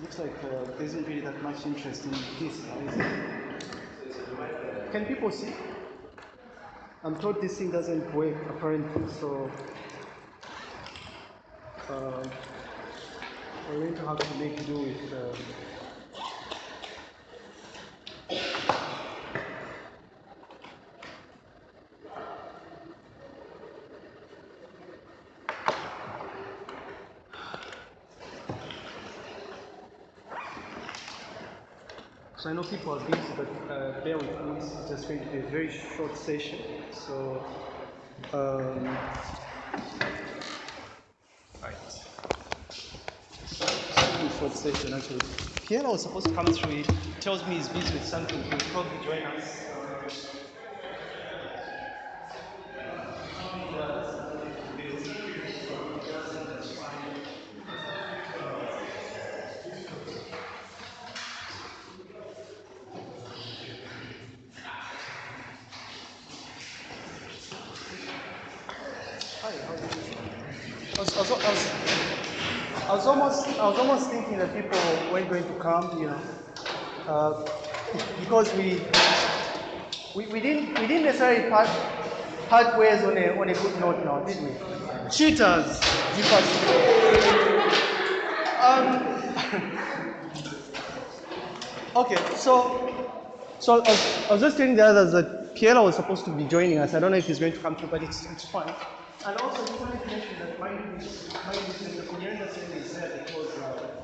Looks like uh, there isn't really that much interest in this it? Can people see? I'm told this thing doesn't work apparently, so uh, we're going to have to make do with. Um, I know people are busy, but uh, bear with me. This is just going to be a very short session. So, um, right. Very short session actually. Pierre was supposed to come through. He tells me he's busy with something. He'll probably join us. Hi, how are you? I was, I, was, I, was, I was almost, I was almost thinking that people weren't going to come, you know, uh, because we, we, we didn't, we didn't necessarily part, part ways on a, on a good note now, didn't we? Cheaters, Um, okay, so, so I was, I was just telling the others that Piero was supposed to be joining us. I don't know if he's going to come through, but it's, it's fine. And also, just wanted to mention that my my the Kunyanda Center is there because uh,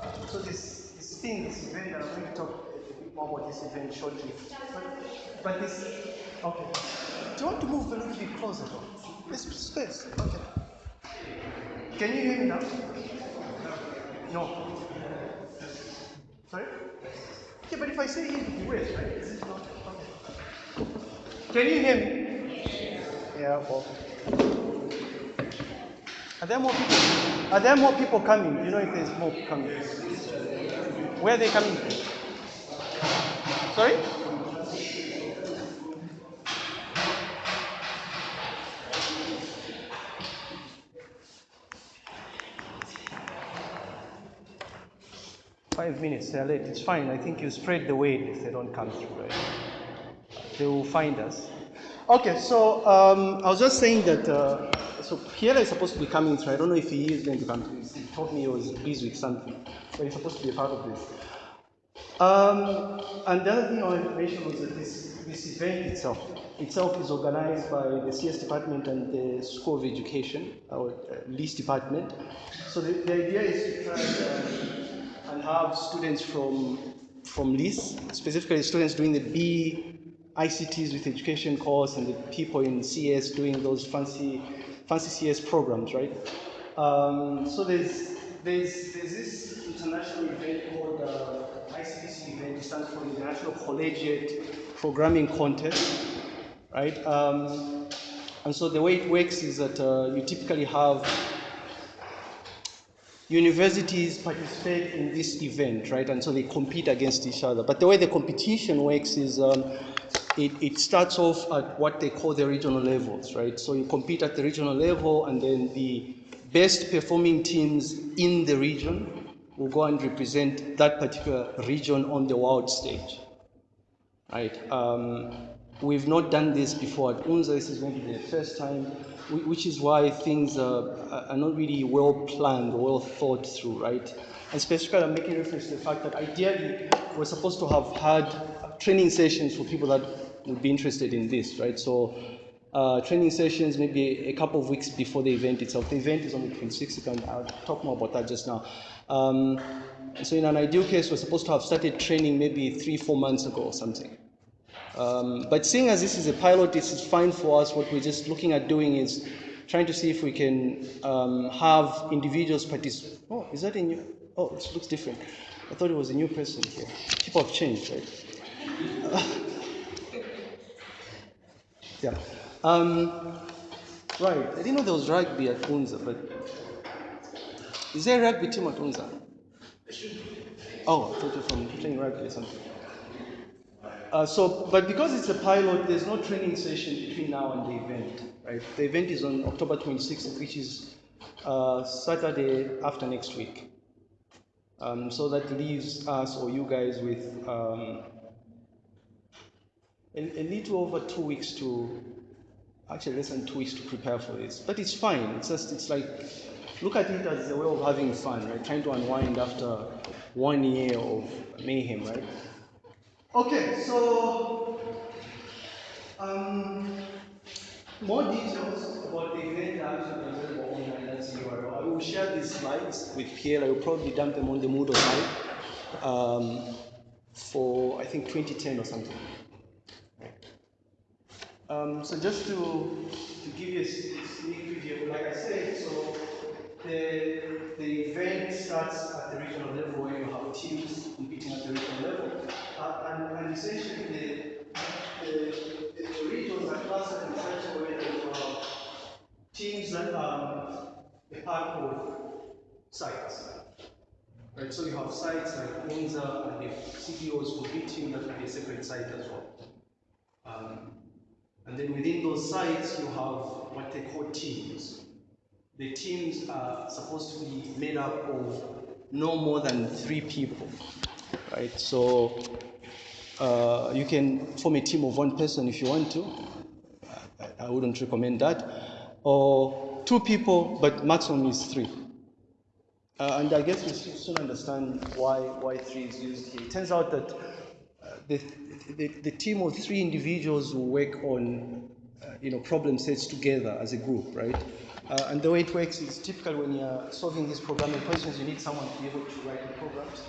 uh, so this this thing, this event, I'm going to talk a bit more about this event shortly. But, but this, okay. Do you want to move a little bit closer? Though? This space. Okay. Can you hear me now? No. Sorry? Yeah, but if I say you west, right? Is not? Okay. Can you hear me? Yeah, well. Are there more people? Are there more people coming? You know if there's more coming? Where are they coming from? Sorry? Five minutes, they're late. It's fine. I think you spread the word if they don't come through, right? They will find us. Okay, so um, I was just saying that. Uh, so Pierre is supposed to be coming through. I don't know if he is going to come through. He told me he was busy with something, but he's supposed to be a part of this. Um, and the other thing I wanted to mention was that this, this event itself itself is organized by the CS department and the School of Education, our uh, LIS department. So the, the idea is to try and, uh, and have students from from LIS, specifically students doing the B ICTs with education course and the people in CS doing those fancy fancy CS programs, right? Um, so there's, there's, there's this international event called uh, ICPC event, it stands for International Collegiate Programming Contest, right? Um, and so the way it works is that uh, you typically have universities participate in this event, right? And so they compete against each other. But the way the competition works is um, it, it starts off at what they call the regional levels, right? So you compete at the regional level, and then the best performing teams in the region will go and represent that particular region on the world stage, right? Um, we've not done this before at UNZA. This is going to be the first time, which is why things are, are not really well planned or well thought through, right? And specifically, I'm making reference to the fact that ideally we're supposed to have had training sessions for people that would be interested in this, right? So uh, training sessions maybe a couple of weeks before the event itself. The event is on the 26th, and I'll talk more about that just now. Um, so in an ideal case, we're supposed to have started training maybe three, four months ago or something. Um, but seeing as this is a pilot, this is fine for us. What we're just looking at doing is trying to see if we can um, have individuals participate. Oh, is that a new? Oh, it looks different. I thought it was a new person here. People have changed, right? Uh, yeah. Um, right. I didn't know there was rugby at Unza, but is there a rugby team at Unza? Oh, I thought you were from playing rugby or something. Uh, so, but because it's a pilot, there's no training session between now and the event, right? The event is on October 26th, which is uh, Saturday after next week. Um, so that leaves us or you guys with um, a, a little over two weeks to, actually less than two weeks to prepare for this. But it's fine. It's just, it's like, look at it as a way of having fun, right? Trying to unwind after one year of mayhem, right? Okay, so um, more details about the event. I will share these slides with Pierre. I will probably dump them on the Moodle site um, for I think 2010 or something. Um, so just to, to give you a sneak preview, like I said, so the, the event starts at the regional level where you have teams competing at the regional level. Uh, and, and essentially the, the, the, regions are clustered in such a way that have teams that are a part of sites. Right, so you have sites like UNZA and if CDO is competing, that will be a separate site as well. Um, and then within those sites, you have what they call teams. The teams are supposed to be made up of no more than three people, right? So uh, you can form a team of one person if you want to. I, I wouldn't recommend that. Or two people, but maximum is three. Uh, and I guess we soon understand why, why three is used here. It turns out that uh, the, the, the, team of three individuals will work on uh, you know, problem sets together as a group, right? Uh, and the way it works is typically when you're solving these programming questions, you need someone to be able to write the programs,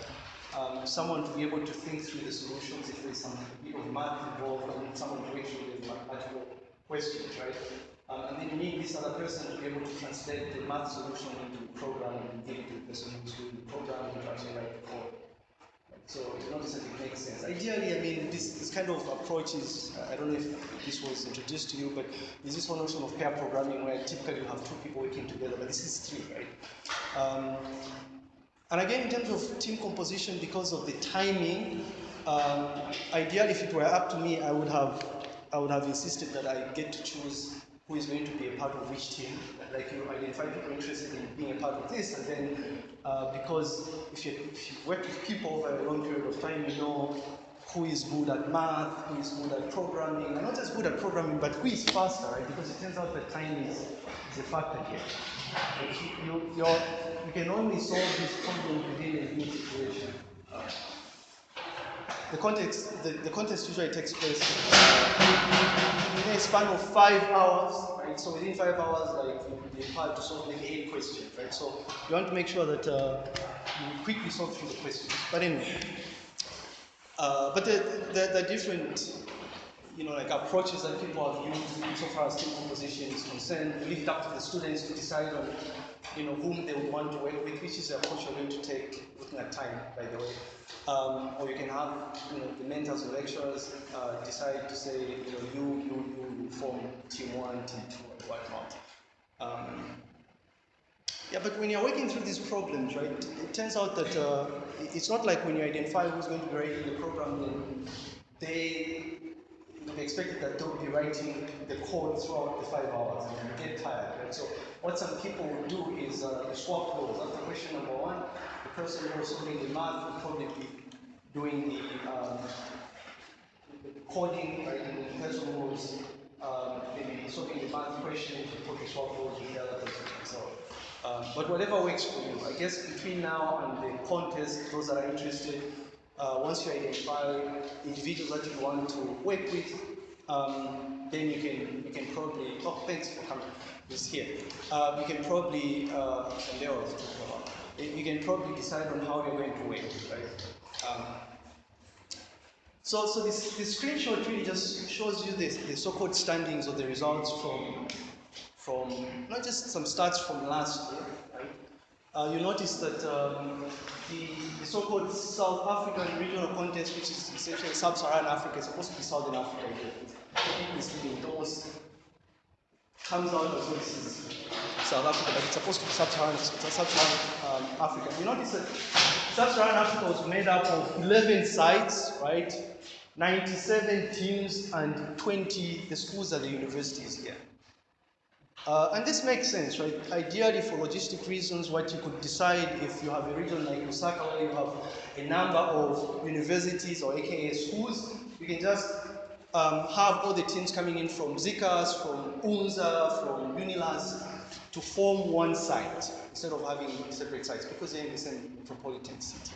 um, someone to be able to think through the solutions if there's some bit of math involved, and someone to make sure there's mathematical questions, right? Um, and then you need this other person to be able to translate the math solution into the program and give the person who's doing the program and actually write the code. So it's not necessarily it makes sense. Ideally, I mean, this, this kind of approach is, I don't know if this was introduced to you, but there's this one notion of pair programming where typically you have two people working together, but this is three, right? Um, and again, in terms of team composition, because of the timing, um, ideally, if it were up to me, I would have, I would have insisted that I get to choose who is going to be a part of which team. Like you identify people interested in being a part of this, and then uh, because if you, if you work with people over a long period of time, you know who is good at math, who is good at programming, and not just good at programming, but who is faster, right? Because it turns out that time is, is a factor here. You, you, can only solve this problem within a given situation. Uh, the context, the, the context usually takes place in a span of five hours, right? So within five hours, like you have to solve like eight questions, right? So you want to make sure that uh, you quickly solve through the questions. But anyway, uh, but the, the, the different you know, like approaches that people have used so far as team composition is concerned. We leave it up to the students to decide on, you know, whom they would want to work with, which is the approach you're going to take looking at time, by the way. Um, or you can have, you know, the mentors or lecturers uh, decide to say, you know, you, you, you form team one, team two, or whatnot. Um, yeah, but when you're working through these problems, right, it turns out that uh, it's not like when you identify who's going to be writing the program, then they we expected that they'll be writing the code throughout the five hours and get tired. Right? So what some people will do is uh, swap roles. After question number one, the person who's solving the math will probably be doing the, um, coding, right? And the person who's um, maybe solving the math question will probably swap roles with the other person. So, um, but whatever works for you. I guess between now and the contest, those that are interested, uh, once you identify individuals that you want to work with, um, then you can you can probably oh thanks for coming this here. Uh, you can probably uh, you can probably decide on how you're going to work, right? Um, so, so this, this screenshot really just shows you the, the so-called standings or the results from, from not just some stats from last year, right? Uh, you notice that um, the, the so-called South African regional contest, which is essentially sub-Saharan Africa, is supposed to be Southern Africa here. It almost comes out as this is South Africa, but it's supposed to be sub-Saharan, sub-Saharan um, Africa. You notice that sub-Saharan Africa was made up of 11 sites, right? 97 teams and 20, the schools and the universities here. Uh, and this makes sense, right? Ideally, for logistic reasons, what you could decide if you have a region like Lusaka where you have a number of universities or AKA schools, you can just um, have all the teams coming in from Zikas, from UNZA, from UNILUS to form one site instead of having separate sites because they're in the same metropolitan city.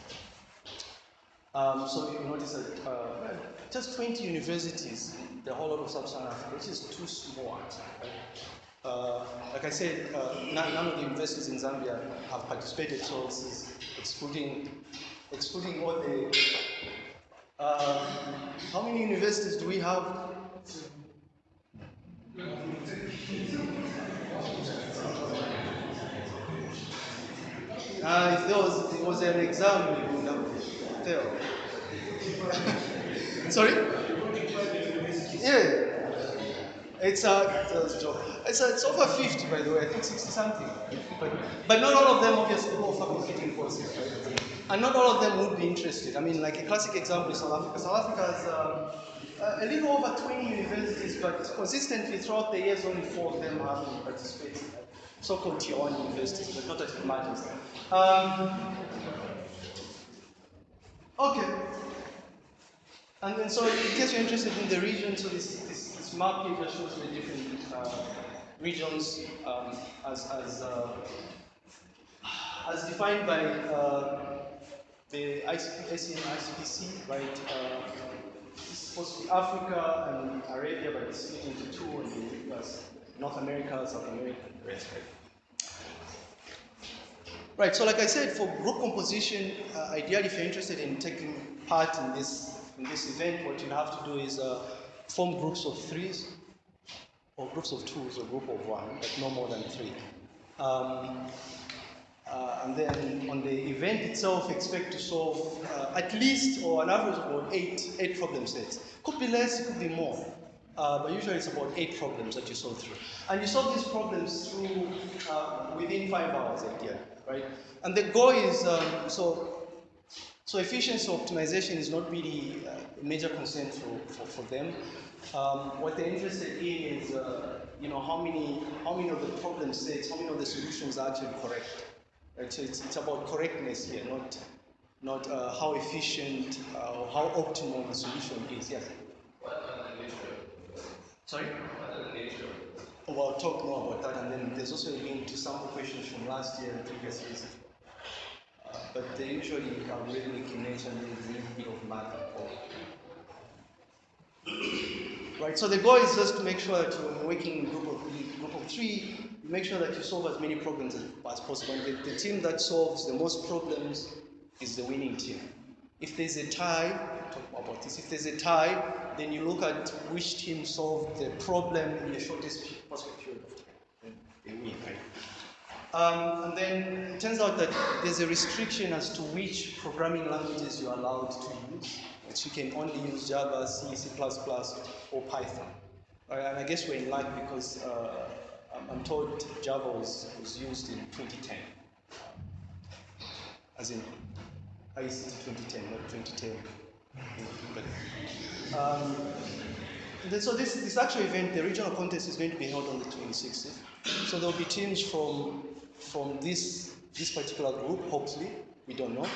Um, so you notice that uh, just 20 universities, the whole lot of sub-Saharan Africa, which is too small. Right? Uh, like I said, uh, none, none, of the universities in Zambia have participated, so this is excluding, excluding all the. Uh, how many universities do we have? Uh, if there was, it was an exam, we would have failed. Sorry? Yeah. It's a, it's a joke. It's, a, it's over 50, by the way. I think 60 something. But, but not all of them obviously offer competing courses? And not all of them would be interested. I mean, like a classic example is South Africa. South Africa has um, a little over 20 universities, but consistently throughout the years, only four of them have participated. So-called tier one universities, but not that it matters. Um, okay. And then, so in case you're interested in the region, so this this map here just shows the different uh, regions um, as, as, uh, as defined by uh, the ICP, ICPC, right? Uh, it's supposed to be Africa and Arabia, but it's split into two, and the US, North America, South America, and the rest, right? Right, so like I said, for group composition, uh, ideally if you're interested in taking part in this, in this event, what you have to do is uh, form groups of threes or groups of twos or group of one, but no more than three. Um, uh, and then on the event itself, expect to solve uh, at least or an average of about eight, eight problem sets. Could be less, could be more. Uh, but usually it's about eight problems that you solve through. And you solve these problems through uh, within five hours, ideally, right? And the goal is um, so so efficiency optimization is not really uh, a major concern for, for, for them. Um, what they're interested in is, uh, you know, how many, how many of the problem sets, how many of the solutions are actually correct. Right? So it's, it's about correctness here, not, not uh, how efficient uh, or how optimal the solution is. Yes? Sorry? Oh, well, I'll talk more about that, and then there's also a link to sample questions from last year and previous years but they usually are rhythmic in nature and there's a bit of math Right, so the goal is just to make sure that you're working in group of, group of three, you make sure that you solve as many problems as, as possible. And the, the team that solves the most problems is the winning team. If there's a tie, talk about this, if there's a tie, then you look at which team solved the problem in the shortest possible period of time. They win, right? Um, and then it turns out that there's a restriction as to which programming languages you're allowed to use. That you can only use Java, C, C++, or Python. Right, and I guess we're in luck because uh, I'm told Java was, was used in 2010. As in ICT 2010, not 2010. But, um, so this, this actual event, the regional contest is going to be held on the 26th. So there'll be teams from from this, this particular group, hopefully, we don't know.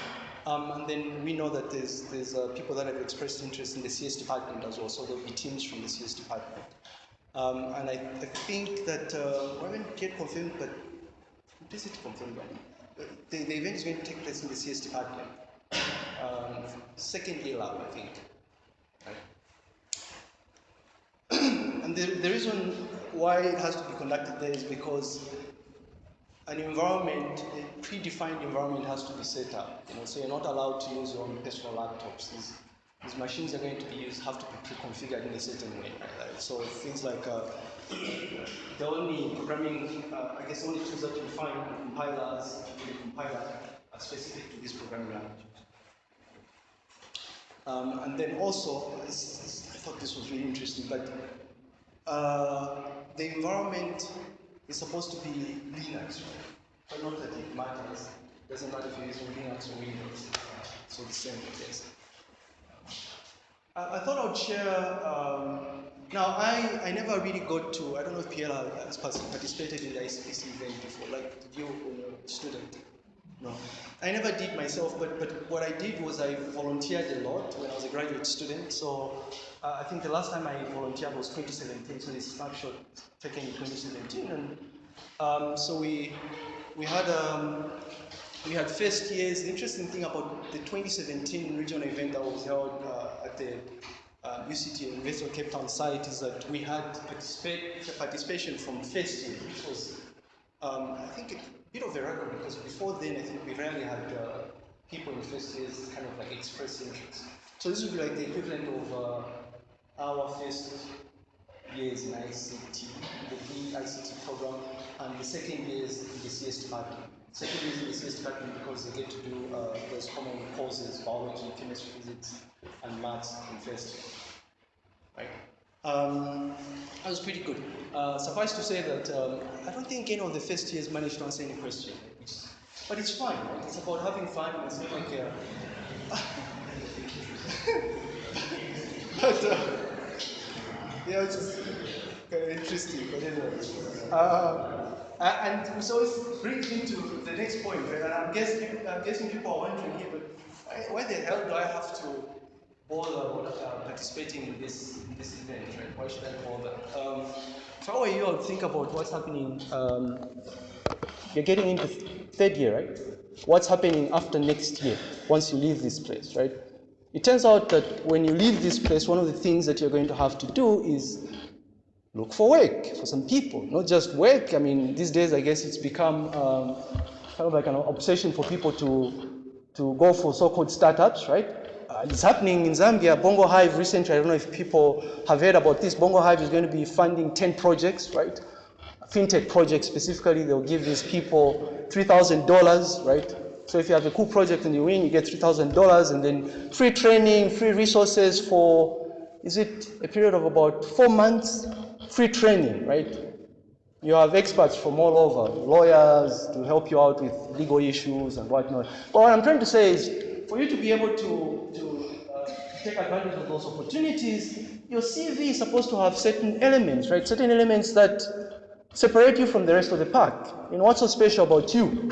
Um, and then we know that there's, there's uh, people that have expressed interest in the CS department as well, so there'll be teams from the CS department. Um, and I, I, think that, uh, we haven't yet confirmed, but is it confirmed? The, the event is going to take place in the CS department. Um, second year lab, I think. Right? and the, the reason why it has to be conducted there is because an environment, a predefined environment has to be set up. You know, so you're not allowed to use your own personal laptops. These, these machines are going to be used have to be pre-configured in a certain way. Right? So things like uh, the only programming, uh, I guess, only tools that you find compilers, the compiler, are specific to this programming language. Um, and then also, I thought this was really interesting, but uh, the environment is supposed to be Linux, right? But not that it matters. It doesn't matter if you're using Linux or Windows. So the same, yes. I, I thought I'd share. Um, now, I, I never really got to, I don't know if Pierre has participated in the ICPC event before, like you you were a student? No. I never did myself, but, but what I did was I volunteered a lot when I was a graduate student. So uh, I think the last time I volunteered was 2017, so this snapshot taken in 2017. And um, so we, we had um, we had first years. The interesting thing about the 2017 regional event that was held uh, at the uh, UCT of Cape Town site is that we had participation from first year, which was, um, I think, a bit of a record because before then, I think we rarely had uh, people in first years kind of like express interest. So this would be like the equivalent of uh, our first years in ICT, the ICT program, and the second year is in the CS department. Second year is in the CS department because they get to do uh, those common courses, biology, chemistry, physics, and maths in first year. Right? Um, that was pretty good. Uh, suffice to say that um, I don't think any of the first years managed to answer any question. but it's fine, right? It's about having fun. It's not like uh, but, uh, yeah, it's just kind of interesting. But anyway, uh, and so it brings me to the next point, right? And I'm guessing, I'm guessing people are wondering here, but why the hell do I have to bother uh, participating in this this event, right? Why should I bother? Um, so how are you all think about what's happening? Um, you're getting into third year, right? What's happening after next year once you leave this place, right? It turns out that when you leave this place, one of the things that you're going to have to do is look for work for some people, not just work. I mean, these days, I guess it's become um, kind of like an obsession for people to, to go for so-called startups, right? Uh, it's happening in Zambia. Bongo Hive recently, I don't know if people have heard about this. Bongo Hive is going to be funding 10 projects, right? Fintech projects specifically, they'll give these people $3,000, right? So if you have a cool project and you win, you get $3,000 and then free training, free resources for, is it a period of about four months? Free training, right? You have experts from all over, lawyers to help you out with legal issues and whatnot. But what I'm trying to say is, for you to be able to, to uh, take advantage of those opportunities, your CV is supposed to have certain elements, right? Certain elements that separate you from the rest of the pack. You know, what's so special about you?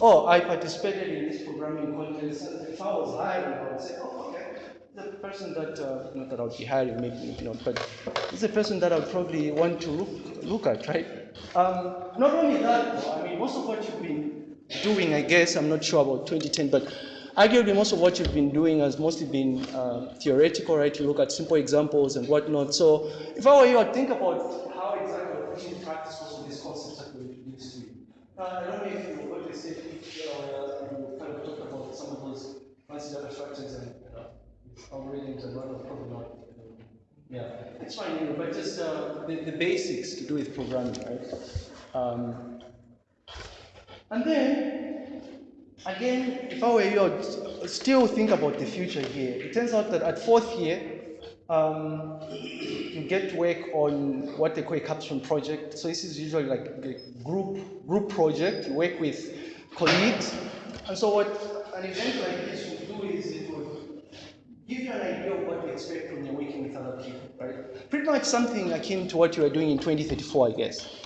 oh, I participated in this programming contest. If I was hiring, I would say, oh, okay, the person that, uh, not that I would be hiring, maybe, you know, but it's a person that I would probably want to look, look at, right? Um, not only that, though, I mean, most of what you've been doing, I guess, I'm not sure about 2010, but arguably most of what you've been doing has mostly been uh, theoretical, right? You look at simple examples and whatnot. So if I were you, I'd think about how exactly in practice of these concepts that we introduced to you. Uh, I don't know if you what they say, uh, you kind of talked about some of those fancy data structures and uh, algorithms and whatnot, probably not. Yeah, it's fine, you know, but just uh, the, the basics to do with programming, right? Um, and then, again, if I were you, I'd still think about the future here. It turns out that at fourth year, um, you get to work on what they call a capstone project. So this is usually like a group group project. You work with colleagues. And so what an event like this will do is it will give you an idea of what to expect when you're working with other people, right? Pretty much something akin to what you are doing in 2034, I guess.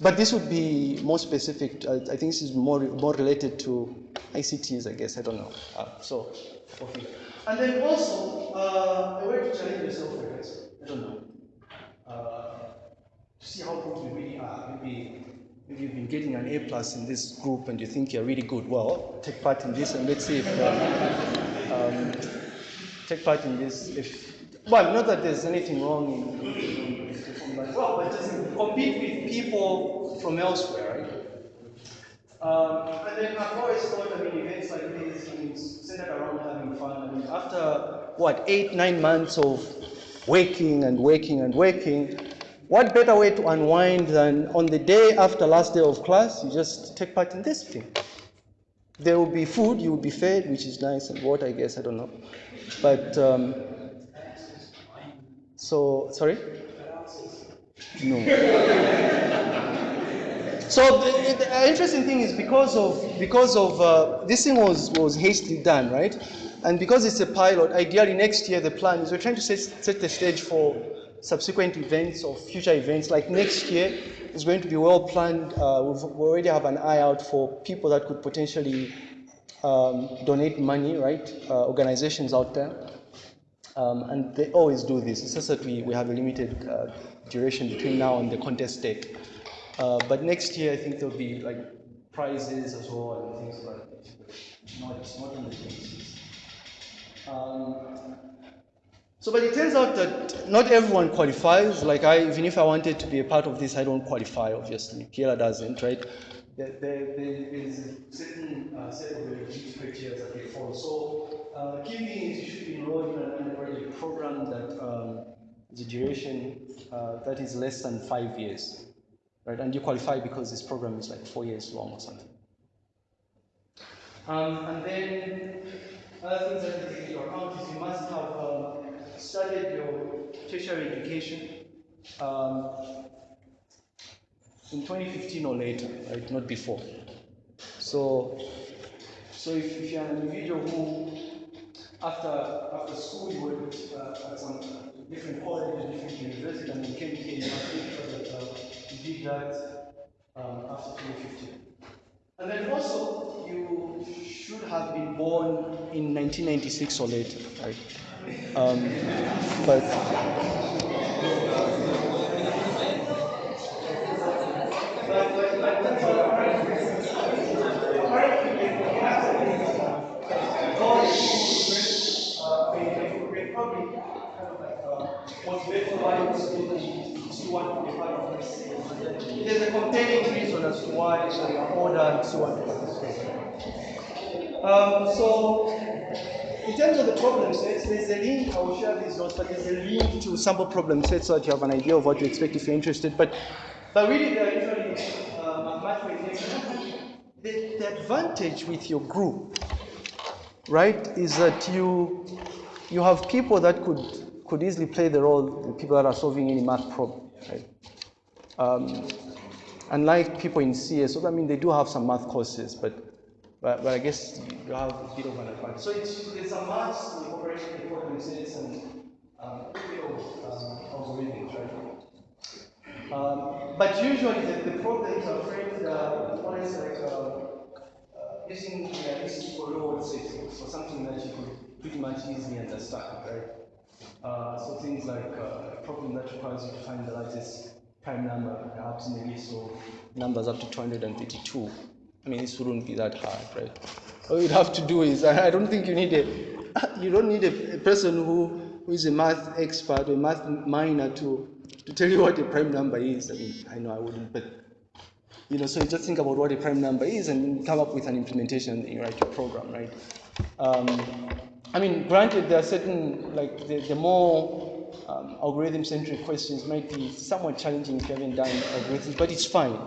But this would be more specific. I, think this is more more related to ICTs, I guess. I don't know. Uh, so, okay. And then also, uh, a way to challenge yourself, I guess. I don't know. Uh, to see how good you really are. Maybe, maybe you've been getting an A plus in this group and you think you're really good. Well, take part in this and let's see if uh, um, take part in this. If well, not that there's anything wrong in, in, well, but just compete with people from elsewhere, right? Um, and then I've always thought, I mean, events like this, mean, centered around having fun. I mean, after, what, eight, nine months of working and working and working, what better way to unwind than on the day after last day of class, you just take part in this thing. There will be food, you will be fed, which is nice, and water, I guess, I don't know. But, um, so, sorry? No. So the, the interesting thing is because of because of uh, this thing was was hastily done, right? And because it's a pilot, ideally next year the plan is we're trying to set, set the stage for subsequent events or future events. Like next year is going to be well planned. Uh, we already have an eye out for people that could potentially um, donate money, right? Uh, organizations out there. Um, and they always do this. It's just that we, we have a limited uh, duration between now and the contest date. Uh, but next year, I think there'll be like prizes as well and things like that. Not on the 26th. Um, so, but it turns out that not everyone qualifies. Like I, even if I wanted to be a part of this, I don't qualify, obviously. Kiela doesn't, right? There, there, there is a certain uh, set of eligibility criteria that they follow. So, uh, you should enrolled in an undergraduate program that um, the duration uh, that is less than five years, right? And you qualify because this program is like four years long or something. Um, and then other things that you take into account is you must have um, studied your tertiary education um, in 2015 or later, right? Not before. So, so if, if you're an individual who, after after school, you worked uh, at some different colleges, different universities, and you came here, must make that uh, you did that um, after 2015. And then also, you should have been born in 1996 or later, right? Um, but ordered to want to. Um, so, in terms of the problem sets, there's a link, I will share these notes, but there's a link to sample problem sets so that you have an idea of what to expect if you're interested. But, but really, they're usually uh. The, the advantage with your group, right, is that you, you have people that could, could easily play the role, the people that are solving any math problem, right? Um, unlike people in CS, so I mean, they do have some math courses, but but, but I guess you have a bit of an advantage. So it's, there's a mass incorporation the problem sets and um, a bit of algorithms, right? Um, but usually the, the problems are framed uh, always like uh, uh, using realistic or lower settings, so something that you could pretty much easily understand, right? Uh, so things like uh, a problem that requires you to find the largest prime number, perhaps maybe so numbers up to 232. I mean, this wouldn't be that hard, right? All you'd have to do is, I don't think you need a, you don't need a, person who, who is a math expert or a math minor to, to tell you what a prime number is. I mean, I know I wouldn't, but, you know, so you just think about what a prime number is and come up with an implementation in write your program, right? Um, I mean, granted, there are certain, like, the, the more um, algorithm-centric questions might be somewhat challenging if you haven't done algorithms, but it's fine.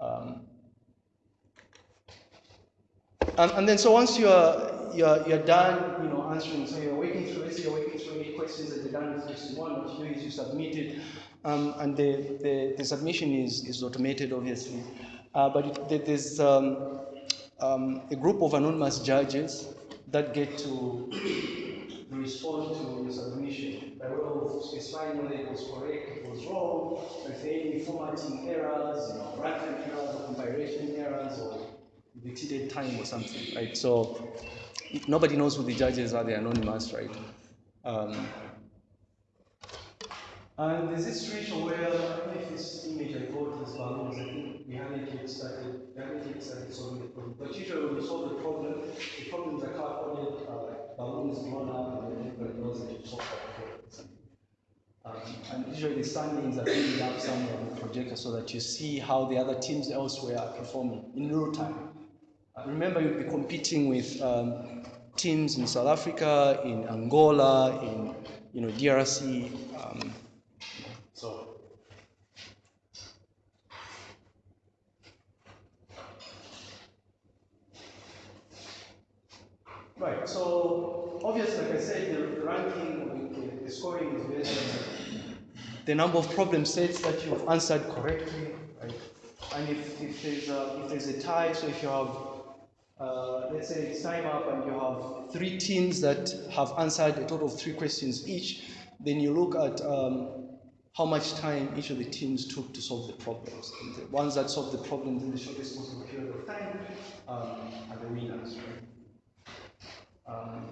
Um, and, and then so once you're, you're, you're done, you know, answering, so you're working through, say you're working through any questions that you're done with question one, what you do is you submit it, um, and the, the, the, submission is, is automated, obviously. Uh, but it, there's um, um, a group of anonymous judges that get to respond to your submission by way of specifying whether it was correct, it was wrong, if any formatting errors, you know, runtime errors or compilation errors or the exceeded time or something, right? So nobody knows who the judges are, they're anonymous, right? Um, and there's this situation where, I don't know if this image I got is balloons, I think we haven't yet started, we haven't yet started solving the problem. But usually when we solve the problem, the problems are coded, uh, balloons blown up, and everybody knows that that. Um, and usually the standings are filled up somewhere on the projector so that you see how the other teams elsewhere are performing in real time. Remember, you'll be competing with um, teams in South Africa, in Angola, in you know DRC. Um, so. Right, so obviously, like I said, the, ranking, the, the, scoring is based on the number of problem sets that you've answered correctly, right? and if, if, there's a, if there's a tie, so if you have, uh, let's say it's time up and you have three teams that have answered a total of three questions each, then you look at um, how much time each of the teams took to solve the problems. And the ones that solve the problems in the shortest possible period of time um, are the winners. Right? Um,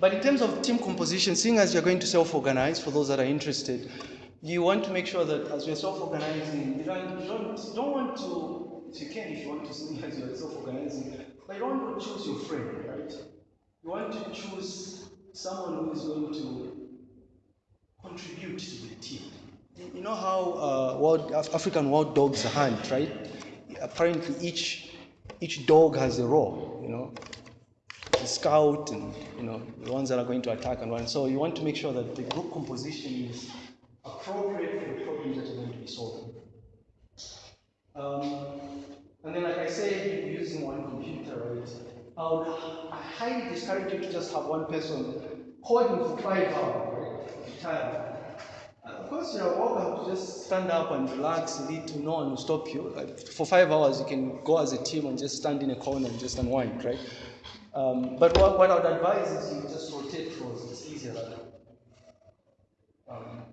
but in terms of team composition, seeing as you're going to self-organize, for those that are interested, you want to make sure that as you're self-organizing, you don't, you don't, want to, if you can, if you want to see as you're self-organizing, but you don't want to choose your friend, right? You want to choose someone who is going to contribute to the team. You know how uh, world, African wild dogs hunt, right? Apparently, each each dog has a role. You know, the scout and you know the ones that are going to attack and run. So you want to make sure that the group composition is appropriate for the problems that you're going to be solving. Um, and then, like I said, using one computer, right? I would highly discourage you to just have one person coding for five hours, right? Of course, you're welcome to just stand up and relax, lead to no one will stop you. Like for five hours, you can go as a team and just stand in a corner and just unwind, right? Um, but what, what I would advise is you just rotate roles. It's easier that way. Um,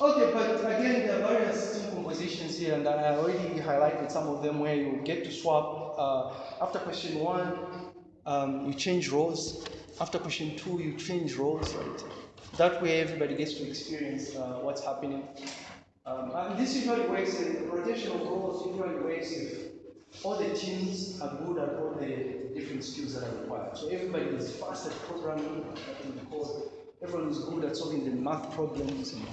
okay, but again, there are various team compositions here, and I already highlighted some of them where you get to swap. Uh, after question one, um, you change roles. After question two, you change roles, right? That way, everybody gets to experience uh, what's happening. Um, and this usually works, in rotation of roles usually works if all the teams are good at all the different skills that are required. So everybody is fast at programming, code. Everyone is good at solving the math problems. And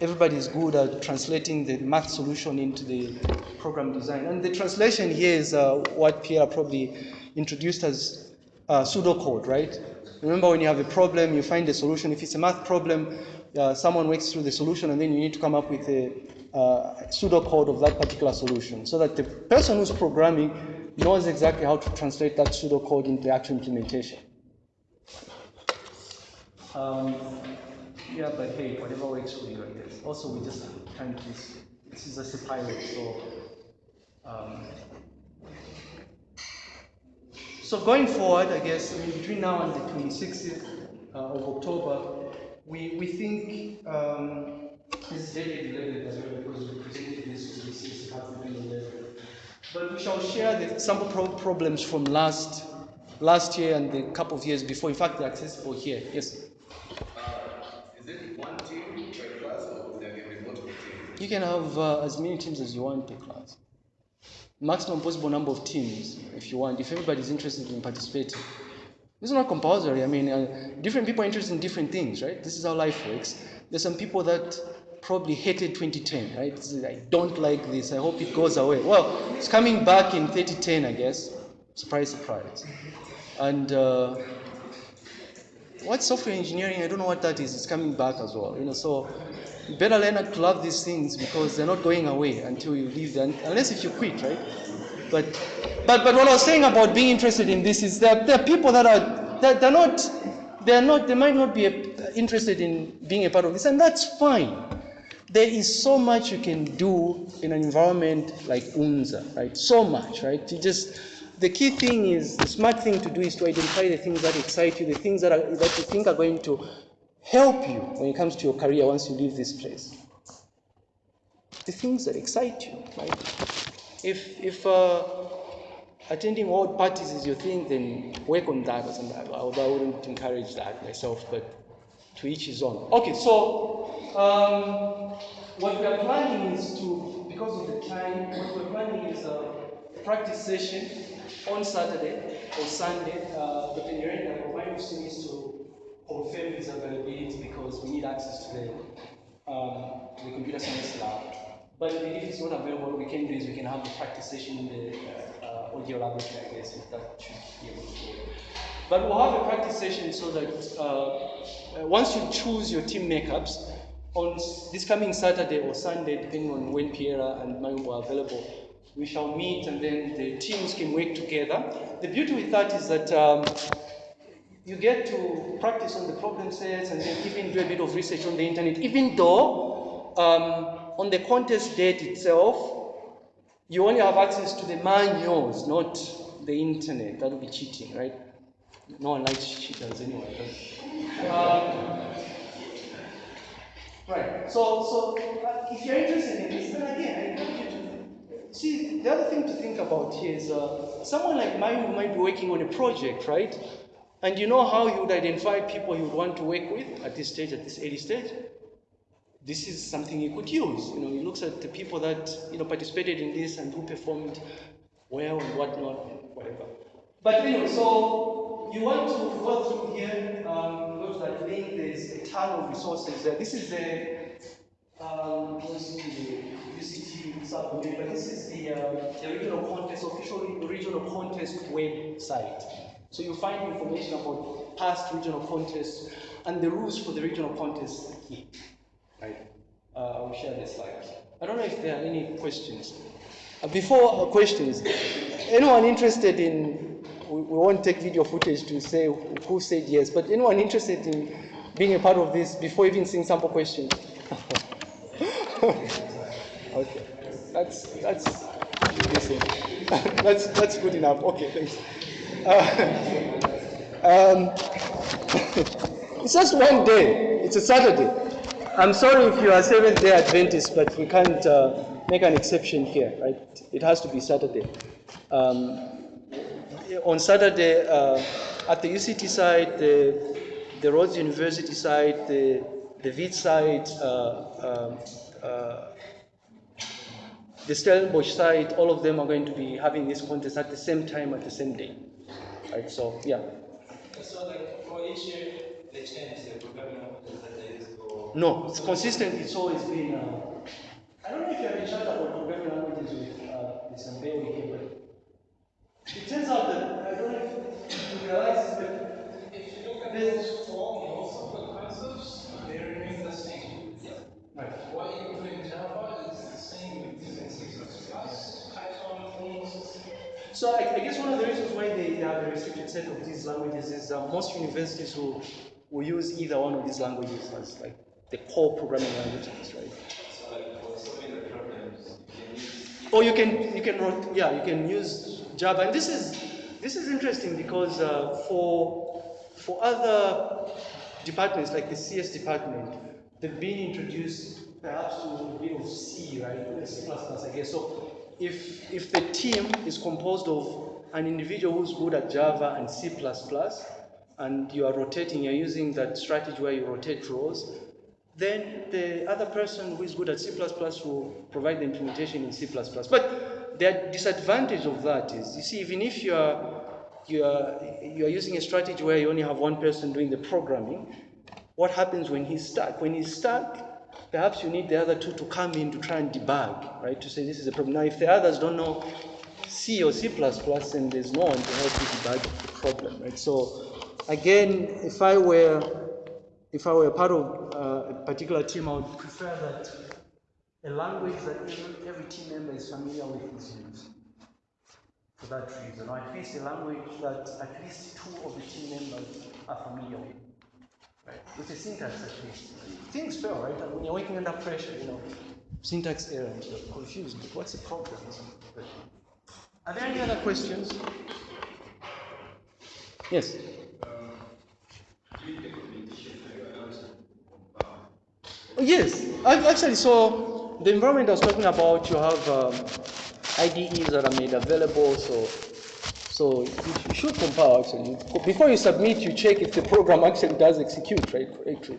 everybody is good at translating the math solution into the program design. And the translation here is uh, what Pierre probably introduced as uh, pseudocode, right? Remember when you have a problem, you find a solution. If it's a math problem, uh, someone works through the solution and then you need to come up with a uh, pseudocode of that particular solution so that the person who's programming knows exactly how to translate that pseudocode into actual implementation. Um, yeah, but hey, whatever works for you, I guess. Also, we just trying to, this is just a pilot, so um, so going forward, I guess, I mean, between now and the 26th uh, of October, we, we think um, this is dated 11th as well because we presented this to the 6th half of 11. But we shall share the sample pro problems from last last year and the couple of years before. In fact, they're accessible here. Yes. Uh, is it one team per class or there can be multiple teams? You can have uh, as many teams as you want per class maximum possible number of teams if you want, if everybody's interested in participating. This is not compulsory. I mean, uh, different people are interested in different things, right? This is how life works. There's some people that probably hated 2010, right? I don't like this. I hope it goes away. Well, it's coming back in 2010, I guess. Surprise, surprise. And uh, what's software engineering? I don't know what that is. It's coming back as well. You know, so better learn to love these things because they're not going away until you leave them, unless if you quit, right? But, but, but what I was saying about being interested in this is that there are people that are, that they're not, they're not, they might not be interested in being a part of this, and that's fine. There is so much you can do in an environment like UNZA, right? So much, right? You just, the key thing is, the smart thing to do is to identify the things that excite you, the things that, are, that you think are going to help you when it comes to your career once you leave this place. The things that excite you, right? If, if uh, attending world parties is your thing, then work on that or something. Although I wouldn't encourage that myself, but to each his own. Okay, so um, what we are planning is to, because of the time, what we're planning is a practice session on Saturday or Sunday. Uh, Dr. Nyirenda, my wife to his availability because we need access to the, um, to the computer science lab. But if it's not available, what we can do is we can have the practice session in the uh, audio laboratory, I guess, if that should be able to. But we'll have a practice session so that uh, once you choose your team makeups, on this coming Saturday or Sunday, depending on when Piera and Mayumbo are available, we shall meet and then the teams can work together. The beauty with that is that um, you get to practice on the problem sets and then even do a bit of research on the internet, even though um, on the contest date itself, you only have access to the manuals, not the internet. That would be cheating, right? No one likes cheaters anyway. Um, right. So, so uh, if you're interested in this, then again, I encourage you to see. The other thing to think about here is uh, someone like mine who might be working on a project, right? And you know how you would identify people you would want to work with at this stage, at this early stage? This is something you could use. You know, he looks at the people that you know participated in this and who performed well and whatnot whatever. But anyway, so you want to go through here, um, go to that link, there's a ton of resources there. This is the um, UCT subcommittee, but this is the, uh, the regional contest, official regional contest website. So you find information about past regional contests and the rules for the regional contests here. Right? Uh, I'll share the slides. I don't know if there are any questions. Uh, before uh, questions, anyone interested in, we, we won't take video footage to say who, who said yes, but anyone interested in being a part of this before even seeing sample questions? okay, that's, that's, that's, that's good enough. Okay, thanks. Uh, um, it's just one day. It's a Saturday. I'm sorry if you are Seventh Day Adventist, but we can't uh, make an exception here, right? It has to be Saturday. Um, on Saturday, uh, at the UCT side, the, the Rhodes University side, the, the VIT side, uh, um, uh, the Stellenbosch side, all of them are going to be having this contest at the same time, at the same day. Right, so yeah. So like for each year, they change the programming languages that they. No, it's consistent. It's always been. Uh, I don't know if you have a chat about programming languages with uh, here, but it turns out that I don't know if you realize, but If you look at this four, most of the concepts, they remain the same. right. What you do in Java So I, I guess one of the reasons why they have a restricted set of these languages is uh, most universities will, will use either one of these languages as like the core programming languages, right? So like for the problems, you can use. Or you can you can yeah you can use Java and this is this is interesting because uh, for for other departments like the CS department they've been introduced perhaps to a bit of C right C++ I guess so if if the team is composed of an individual who's good at Java and C++ and you are rotating you're using that strategy where you rotate rows then the other person who is good at C++ will provide the implementation in C++. But the disadvantage of that is, you see, even if you are, you are, you are using a strategy where you only have one person doing the programming, what happens when he's stuck? When he's stuck, perhaps you need the other two to come in to try and debug, right? To say this is a problem. Now, if the others don't know C or C++, then there's no one to help you debug the problem, right? So, again, if I were if I were part of uh, a particular team, I would prefer that a language that every, every team member is familiar with is used. For that reason, or at least a language that at least two of the team members are familiar with. Right? With the syntax at. Things fail, right? And when you're working under pressure, you know, syntax error, you're confused. But what's the problem? Are there any other questions? Yes. Oh, yes, Ac- actually, so the environment I was talking about, you have um, IDEs that are made available, so so you, should compile actually. Before you submit, you check if the program actually does execute, right, correctly.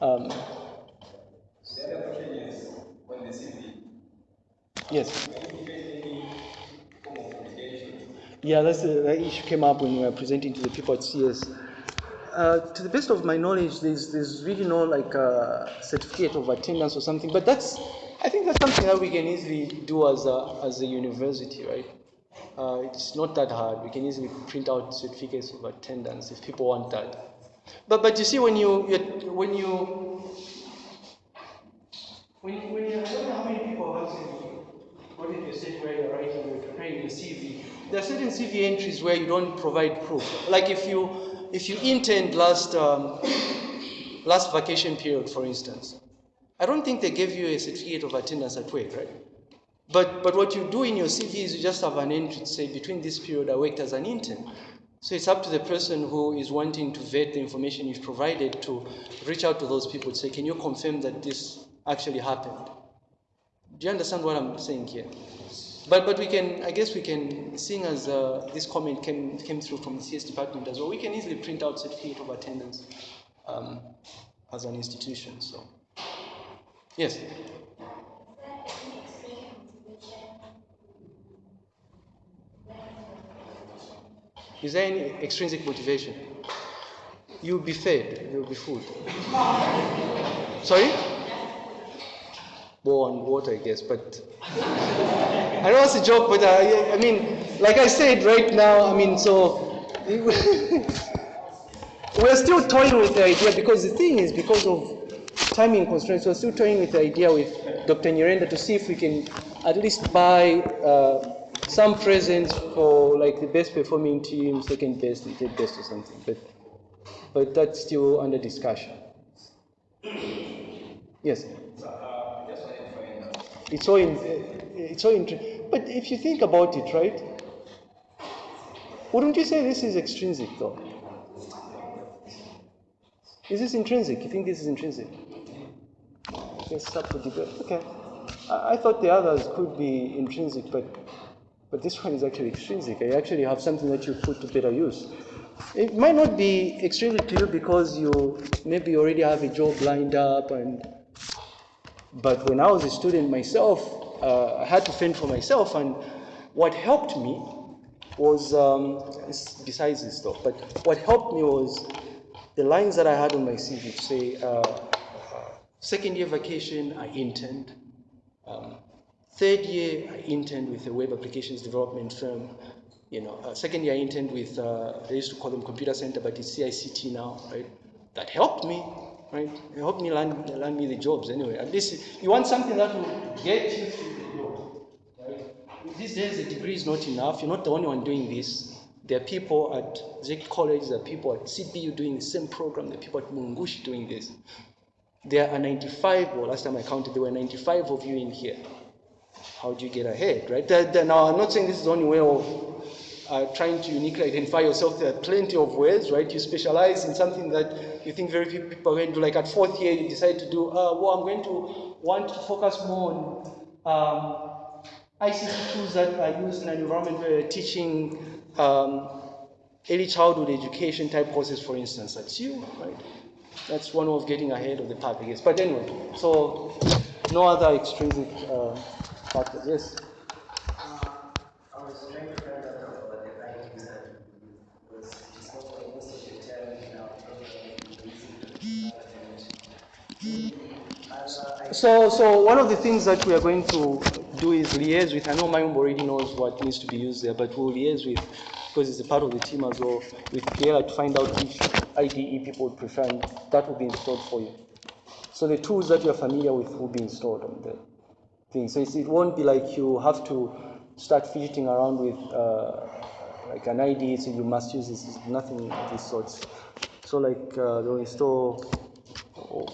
Um, yes. Yeah, that's the, that issue came up when we were presenting to the people at CS. Uh, to the best of my knowledge, there's, there's really no like uh, certificate of attendance or something, but that's, I think that's something that we can easily do as a, as a university, right? Uh, it's not that hard. We can easily print out certificates of attendance if people want that. But, but you see, when you, you when you, when you, when you, I don't know how many people have actually got into a state where you're writing, you're preparing your CV. There are certain CV entries where you don't provide proof. Like if you, if you interned last, um, last vacation period, for instance, I don't think they gave you a certificate of attendance at work, right? But, but what you do in your CV is you just have an entry to say, between this period I worked as an intern. So it's up to the person who is wanting to vet the information you've provided to reach out to those people to say, can you confirm that this actually happened? Do you understand what I'm saying here? But, but we can, I guess we can, seeing as uh, this comment came, came through from the CS department as well, we can easily print out certificate of attendance um, as an institution. So, yes. Is there any extrinsic motivation? You'll be fed, you'll be food. Sorry? On water, I guess, but I know it's a joke, but I, I mean, like I said right now, I mean, so we're still toying with the idea because the thing is, because of timing constraints, we're still toying with the idea with Dr. Nyirenda to see if we can at least buy uh, some presents for like the best performing team, second best, third best or something. But but that's still under discussion. Yes. It's so in, uh, it's so interesting. But if you think about it, right? Wouldn't you say this is extrinsic, though? Is this intrinsic? You think this is intrinsic? Yes, up for debate. Okay. I, I thought the others could be intrinsic, but but this one is actually extrinsic. I actually have something that you put to better use. It might not be extremely clear because you maybe already have a job lined up and but when I was a student myself, uh, I had to fend for myself, and what helped me was, um, besides this stuff, but what helped me was the lines that I had on my CV say, uh, second year vacation, I interned. Um, third year, I interned with a web applications development firm. You know, uh, second year I interned with, uh, they used to call them computer center, but it's CICT now, right? That helped me right? It helped me land, land me the jobs anyway. At least you want something that will get you through the job, right? These days, a degree is not enough. You're not the only one doing this. There are people at Zeke College, there are people at CBU doing the same program, there are people at Mulungushi doing this. There are 95, well, last time I counted, there were 95 of you in here. How do you get ahead, right? now, I'm not saying this is the only way of uh, trying to uniquely identify yourself, there are plenty of ways, right? You specialize in something that you think very few people are going to do. Like at fourth year, you decide to do, uh, well, I'm going to want to focus more on um, ICT tools that are used in an environment where you're teaching um, early childhood education type courses, for instance. That's you, right? That's one way of getting ahead of the pack, I guess. But anyway, so no other extrinsic uh, Yes? So, so one of the things that we are going to do is liaise with, I know Mayumbo already knows what needs to be used there, but we'll liaise with, because it's a part of the team as well, with Pierre to find out which IDE people would prefer, and that will be installed for you. So the tools that you're familiar with will be installed on the thing. So it won't be like you have to start fidgeting around with uh, like an ID, so you must use this, nothing of this sort. So like uh, they'll install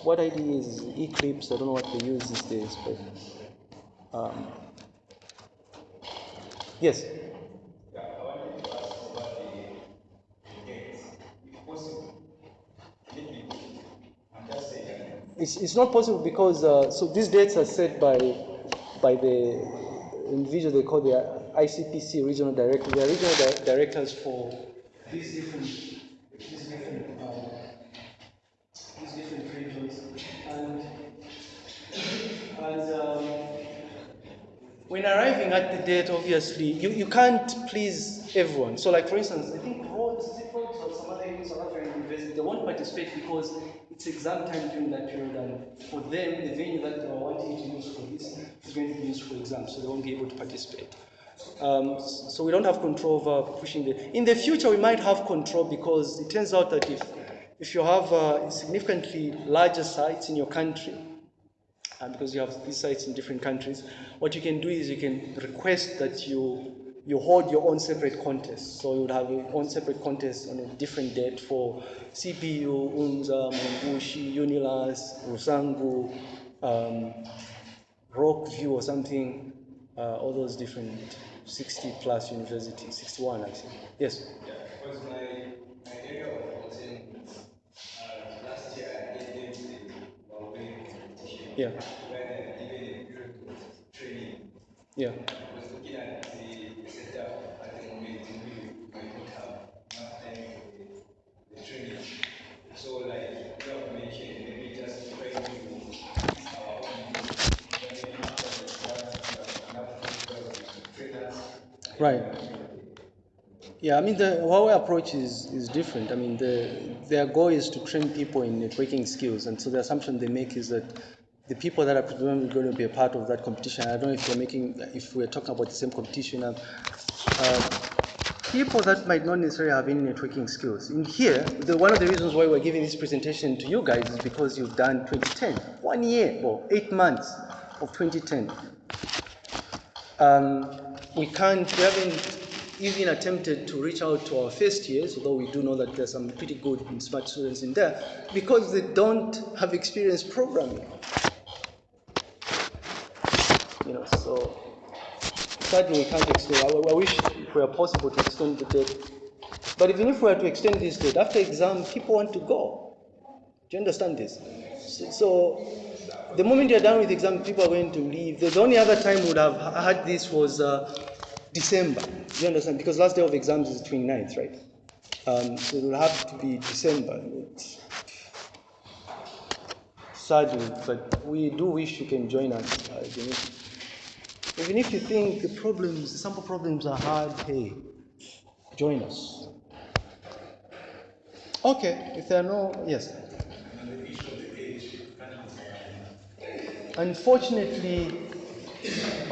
what ID is Eclipse. I don't know what they use these days, but um, yes. It's, it's not possible because uh, so these dates are set by by the individual they call the ICPC regional director. They are regional di- directors for these different these different uh, these different regions. And, um, when arriving at the date, obviously, you, you can't please everyone. So, like for instance, I think Rhodes, Rhodes or some other South African university, because it's exam time during that period, and for them, the venue that they are wanting to use for this is going to be used for exams, so they won't be able to participate. Um, so we don't have control over pushing the. In the future, we might have control because it turns out that if if you have uh, significantly larger sites in your country, uh, because you have these sites in different countries, what you can do is you can request that you you hold your own separate contest. So you would have your own separate contest on a different date for CBU, UNZA, Mulungushi, UNILUS, Rusangu, um, Rockview or something, uh, all those different 60 plus universities, 61 actually. Yes? Yeah, because my, my area of Osen, uh, last year I gave them the Huawei competition. Yeah. Where they given a period of training. Yeah. Right. Yeah, I mean, the Huawei approach is, is different. I mean, the, their goal is to train people in networking skills, and so the assumption they make is that the people that are predominantly going to be a part of that competition, I don't know if you're making, if we're talking about the same competition, uh, uh, people that might not necessarily have any networking skills. In here, the, one of the reasons why we're giving this presentation to you guys is because you've done 2010, one year or eight months of 2010. Um, we can't, we haven't even attempted to reach out to our first years, although we do know that there's some pretty good and smart students in there, because they don't have experience programming. You know, so sadly we can't extend. I, I wish it were possible to extend the date. But even if we were to extend this date, after exam, people want to go. Do you understand this? So, so the moment you're done with the exam, people are going to leave. The, the only other time we would have had this was uh, December. Do you understand? Because last day of exams is 29th, right? Um, so it will have to be December. Sadly, but we do wish you can join us. Uh, even, if, even if you think the problems, the sample problems are hard, hey, join us. Okay, if there are no, yes. Unfortunately,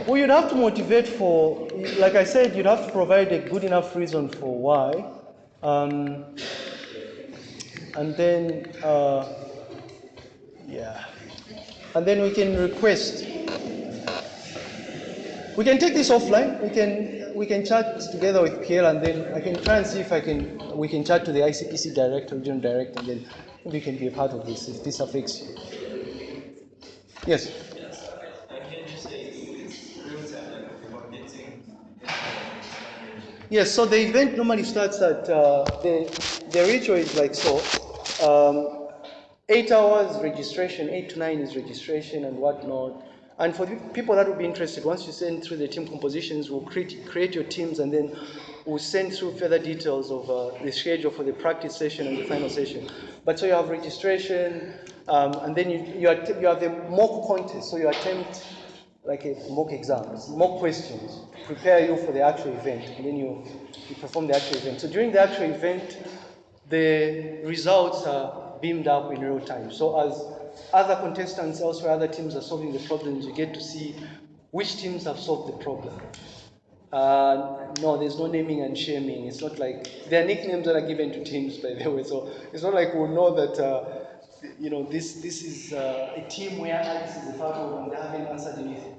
well, you'd have to motivate for, like I said, you'd have to provide a good enough reason for why. Um, and then, uh, yeah. And then we can request. We can take this offline. We can we can chat together with Pierre, and then I can try and see if I can we can chat to the ICPC director, regional director, and then we can be a part of this if this affects you. Yes. Yes, so the event normally starts at, uh, the, the ritual is like so. Um, eight hours registration, eight to nine is registration and whatnot. And for the people that would be interested, once you send through the team compositions, we'll create, create your teams and then we'll send through further details of uh, the schedule for the practice session and the final session. But so you have registration, um, and then you, you, att- you have the mock contest, so you attempt like a mock exams, mock questions, to prepare you for the actual event, and then you, you perform the actual event. So during the actual event, the results are beamed up in real time. So as other contestants elsewhere, other teams are solving the problems, you get to see which teams have solved the problem. Uh, no, there's no naming and shaming. It's not like there are nicknames that are given to teams, by the way. So it's not like we'll know that uh, you know this this is uh, a team where Alex is a part of and they haven't answered anything.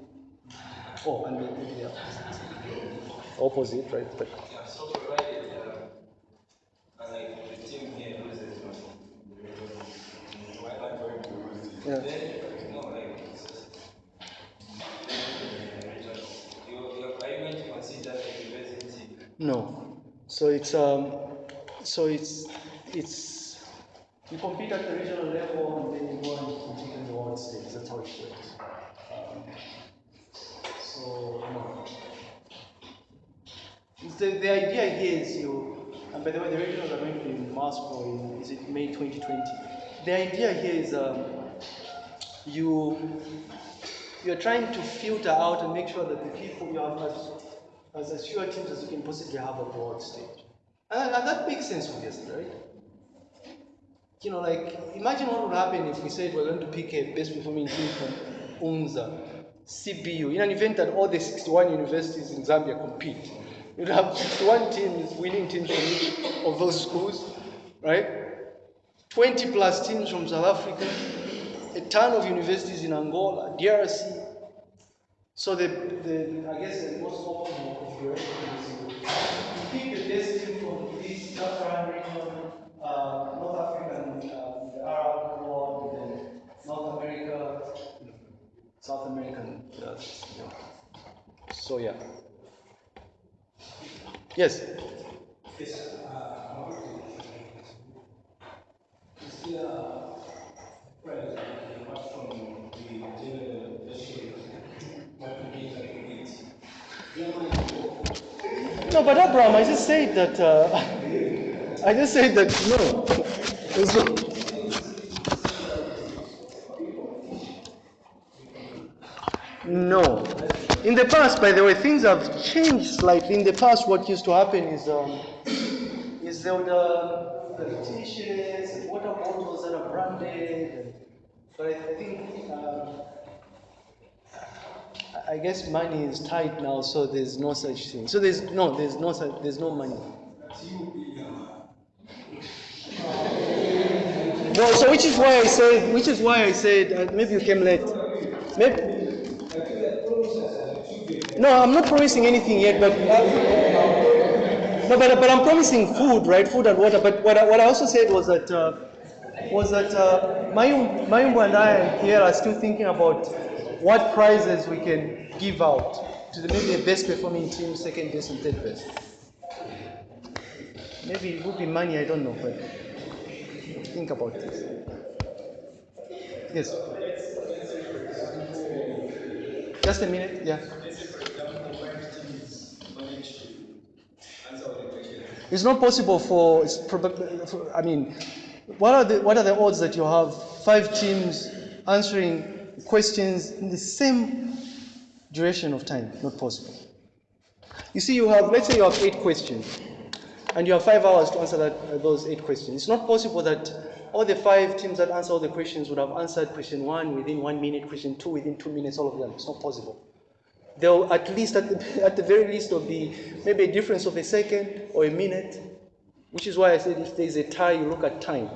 Oh, and are opposite, right? But Yeah, so provided, uh, like the team here loses one, why not going to lose? Yeah. Then, no, like, it's just, you, you, are you going to consider the university? no. So it's um, so it's it's you compete at the regional level and then you go and compete in the world stage. That's how it works. Um, so no. The, the idea here is you, and by the way, the regionals are going to be in Moscow in, is it May 2020? The idea here is um, you, you're trying to filter out and make sure that the people you have as, as, as fewer teams as you can possibly have at the world stage. And, and that makes sense, obviously, right? You know, like, imagine what would happen if we said we're going to pick a best performing team from UNZA, CBU, in an event that all the 61 universities in Zambia compete. You'd have 61 teams, winning teams from each of those schools, right? 20 plus teams from South Africa, a ton of universities in Angola, DRC. So the, the I guess the most optimal configuration is you pick the best team from this Sub-Saharan region, uh, North Africa, and uh, the Arab world, and then North America, South American. Uh, yeah. So yeah. Yes. Yes, uh, is there price apart from the general vegetable what we need? No, but Abraham, I just said that. Uh, I just said that no. There's no-. In the past, by the way, things have changed slightly. In the past, what used to happen is um, is there the, the t-shirts and water bottles that are branded. And, but I think um, I- I guess money is tight now, so there's no such thing. So there's no, there's no, such, there's no money. Well, so which is why I said, which is why I said, uh, maybe you came late. Maybe, no, I'm not promising anything yet, but no, but, but I'm promising food, right? Food and water. But what I, what I also said was that uh, was that uh, Mayum, and I and here are still thinking about what prizes we can give out to the, maybe the best performing team, second best and third best. Maybe it would be money, I don't know, but think about this. Yes. Just a minute, yeah. It's not possible for, for- I mean, what are, the, what are the odds that you have five teams answering questions in the same duration of time? Not possible. You see, you have, let's say you have eight questions, and you have five hours to answer that, uh, those eight questions. It's not possible that all the five teams that answer all the questions would have answered question one within one minute, question two within two minutes, all of them. It's not possible. There'll at least, at the, at the very least, there'll be maybe a difference of a second or a minute, which is why I said if there's a tie, you look at time.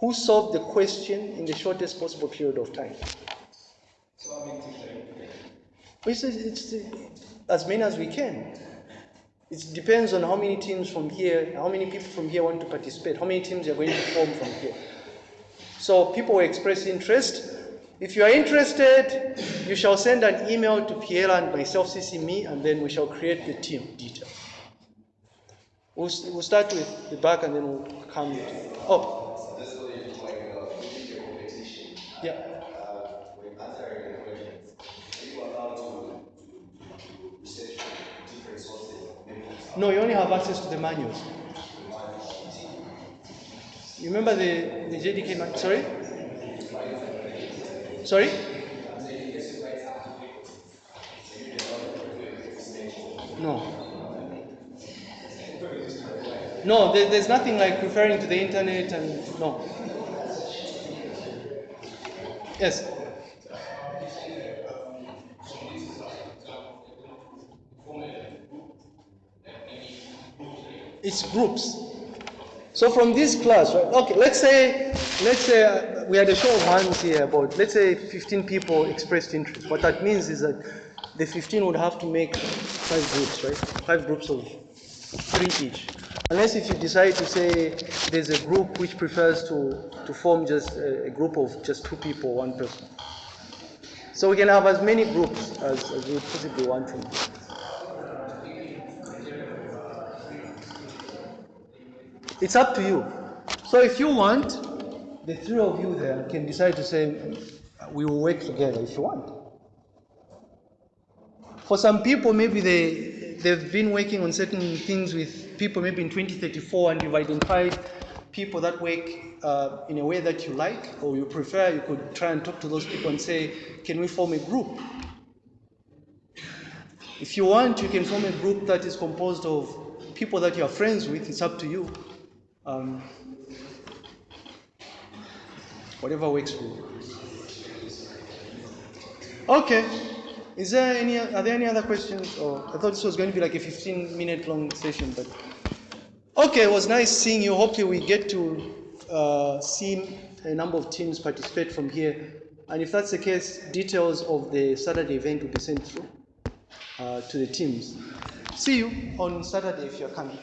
Who solved the question in the shortest possible period of time? So I mean, it's, it's, as many as we can. It depends on how many teams from here, how many people from here want to participate, how many teams are going to form from here. So people express interest. If you are interested, you shall send an email to Piera and myself, CC me, and then we shall create the team detail. We'll, we'll start with the back and then we'll come. Oh, yeah. To, different sources? Maybe No, you only have access to the manuals. You remember the, the JDK Sorry? Sorry? No. No, there, there's nothing like referring to the internet and no. Yes. It's groups. So from this class, right? Okay, let's say let's say uh, we had a show of hands here about let's say 15 people expressed interest. What that means is that the 15 would have to make five groups, right? Five groups of three each. Unless if you decide to say there's a group which prefers to, to form just a, a group of just two people, one person. So we can have as many groups as, as we possibly want to. It's up to you. So if you want, the three of you there can decide to say, we will work together if you want. For some people, maybe they, they've been working on certain things with people maybe in 2034 and you've identified people that work uh, in a way that you like or you prefer, you could try and talk to those people and say, can we form a group? If you want, you can form a group that is composed of people that you are friends with. It's up to you. Um, whatever works for you. Okay. Is there any? Are there any other questions? Or I thought this was going to be like a 15-minute long session, but okay. It was nice seeing you. Hopefully, we get to uh, see a number of teams participate from here. And if that's the case, details of the Saturday event will be sent through uh, to the teams. See you on Saturday if you're coming.